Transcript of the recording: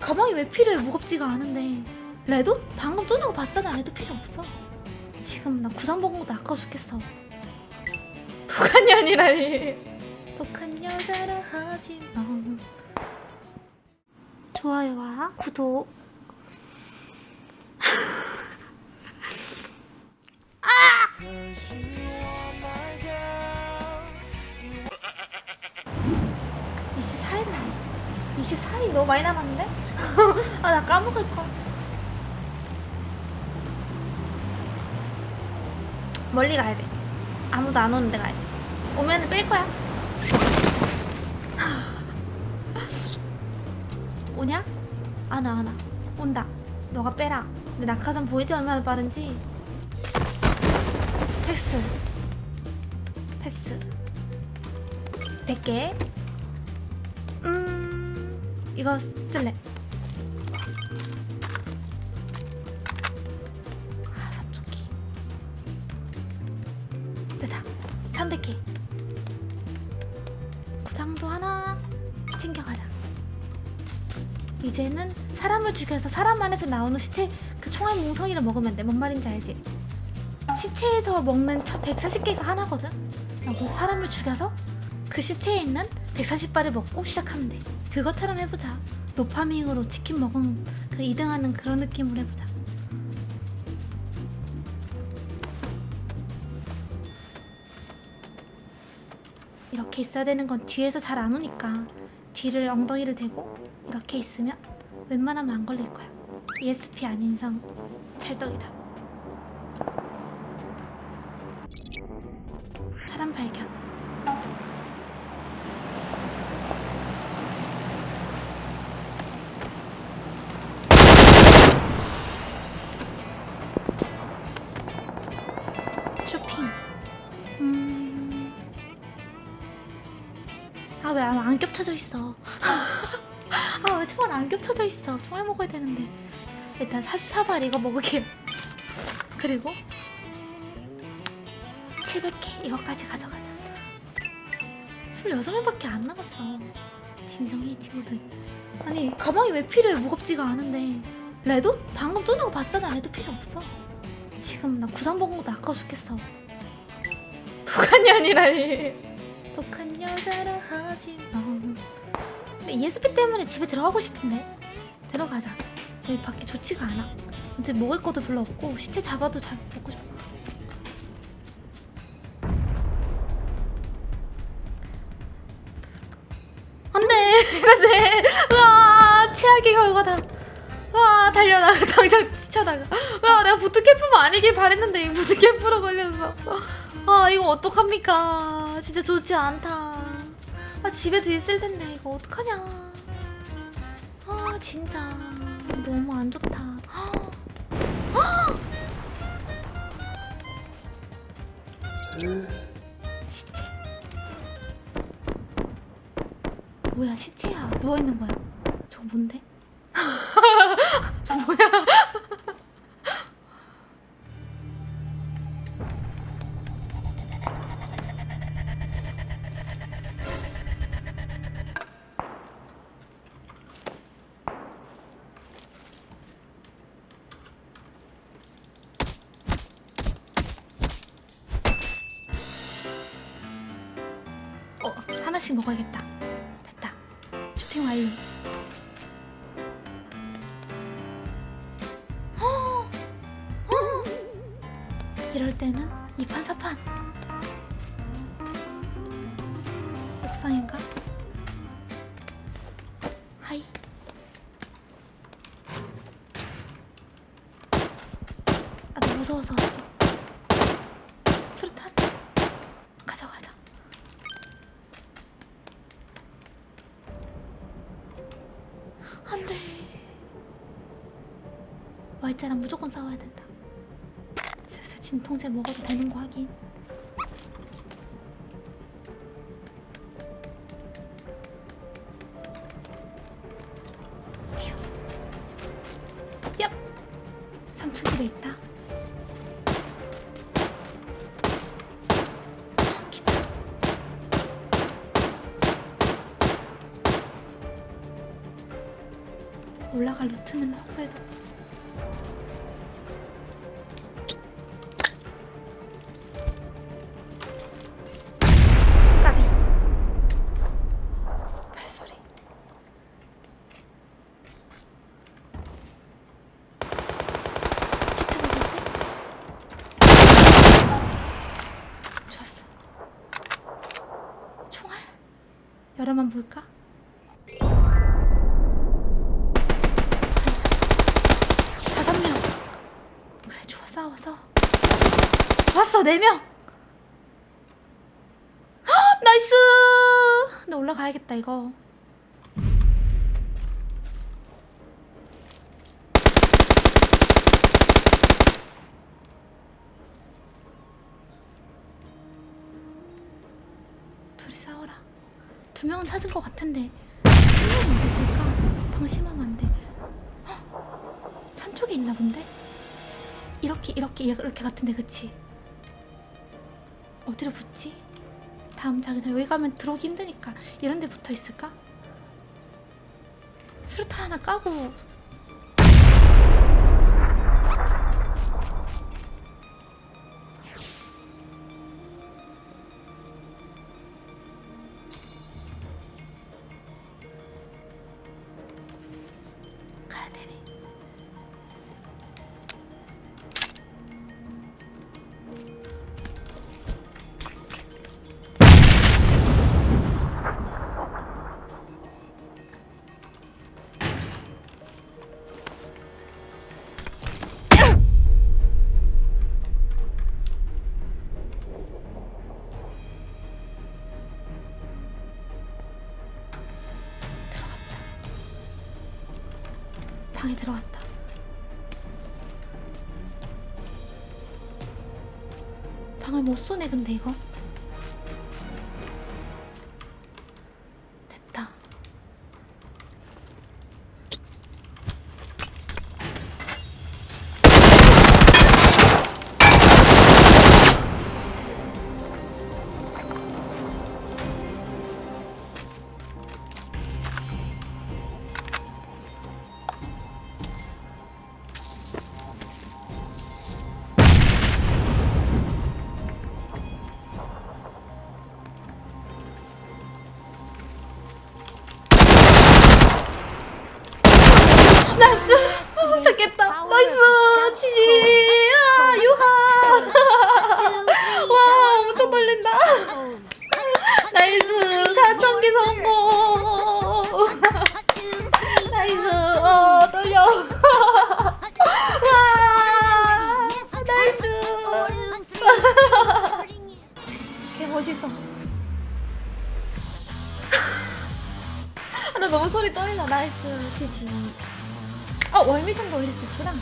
가방이 왜 필요해? 무겁지가 않은데. 레도? 방금 쏘는 거 봤잖아. 레도 필요 없어. 지금 나 구상 먹은 것도 아까워 죽겠어. 독한 년이라니. 독한 여자라 하지 마. 좋아요와 구독 24일 너무 많이 남았는데? 아 나 까먹을 걸. 멀리 가야 돼. 아무도 안 오는데 가야 돼. 오면은 뺄 거야. 오냐? 안와 안와 온다. 너가 빼라. 근데 낙하산 보이지? 얼마나 빠른지? 패스. 패스. 100개. 음 이거 쓸래 아 삼촌기 됐다 300개 구상도 하나 챙겨가자 이제는 사람을 죽여서 사람 안에서 나오는 시체 그 총알 뭉텅이를 먹으면 돼. 뭔 말인지 알지? 시체에서 먹는 140개가 하나거든? 사람을 죽여서 그 시체에 있는 140발을 먹고 시작하면 돼. 그것처럼 해보자. 도파밍으로 치킨 먹은 그 2등하는 그런 느낌으로 해보자. 이렇게 있어야 되는 건 뒤에서 잘 안 오니까 뒤를 엉덩이를 대고 이렇게 있으면 웬만하면 안 걸릴 거야. ESP 아닌 이상 찰떡이다. 사람 발견. 아 왜 안 겹쳐져 있어? 아 왜 총알 안 겹쳐져 있어? 총알 먹어야 되는데. 일단 44발 이거 먹을게요. 그리고 700개 이거까지 가져가자. 26명밖에 안 남았어. 진정해 친구들. 아니 가방이 왜 필요해 무겁지가 않은데 레도? 방금 쏘는 거 봤잖아 레도 필요 없어. 지금 나 구상 먹은 것도 아까워 죽겠어. 독한 년이라니. 독한 여자라 하지 마. 근데 ESP 때문에 집에 들어가고 싶은데 들어가자. 여기 밖에 좋지가 않아. 이제 먹을 것도 별로 없고 시체 잡아도 잘 먹고 싶어. 안돼, 안돼. 와 최악의 결과다. 와 달려나가 당장 뛰쳐나가. 와 내가 부트캠프만 아니길 바랬는데 부트캠프로 걸려서. 아 이거 어떡합니까? 진짜 좋지 않다. 아 집에도 있을 텐데 이거 어떡하냐. 아 진짜 너무 안 좋다. 시체. 뭐야 시체야 누워 있는 거야. 저거 뭔데? 하나씩 먹어야겠다. 됐다. 쇼핑 완료. 어, 어. 이럴 때는 이판 사판. 옥상인가? 하이. 아, 나 무서워서 왔어. 진통제 먹어도 되는 거 기타. 올라갈 루트는 확보해도 까 여러만 볼까? 다섯 명. 그래 좋아 싸워 싸워. 좋았어 네명. 나이스. 나 올라가야겠다 이거 둘이 싸워라 두 명은 찾은 것 같은데 한 명은 어디 있을까? 방심하면 안 돼. 헉! 산 쪽에 있나 본데? 이렇게 이렇게 이렇게 같은데 그치? 어디로 붙지? 다음 자기장 여기 가면 들어오기 힘드니까 이런 데 붙어 있을까? 수류탄 하나 까고 방에 들어갔다. 방을 못 쏘네 근데 이거. 치지! 아, 유하! 와, 엄청 떨린다. 나이스! 사천기 성공! 나이스! 어, 떨려. 와! 나이스! 개 멋있어. 아, 나 너무 소리 떨려. 나이스. 지지. 아, 월미선도 올릴 수 있구나.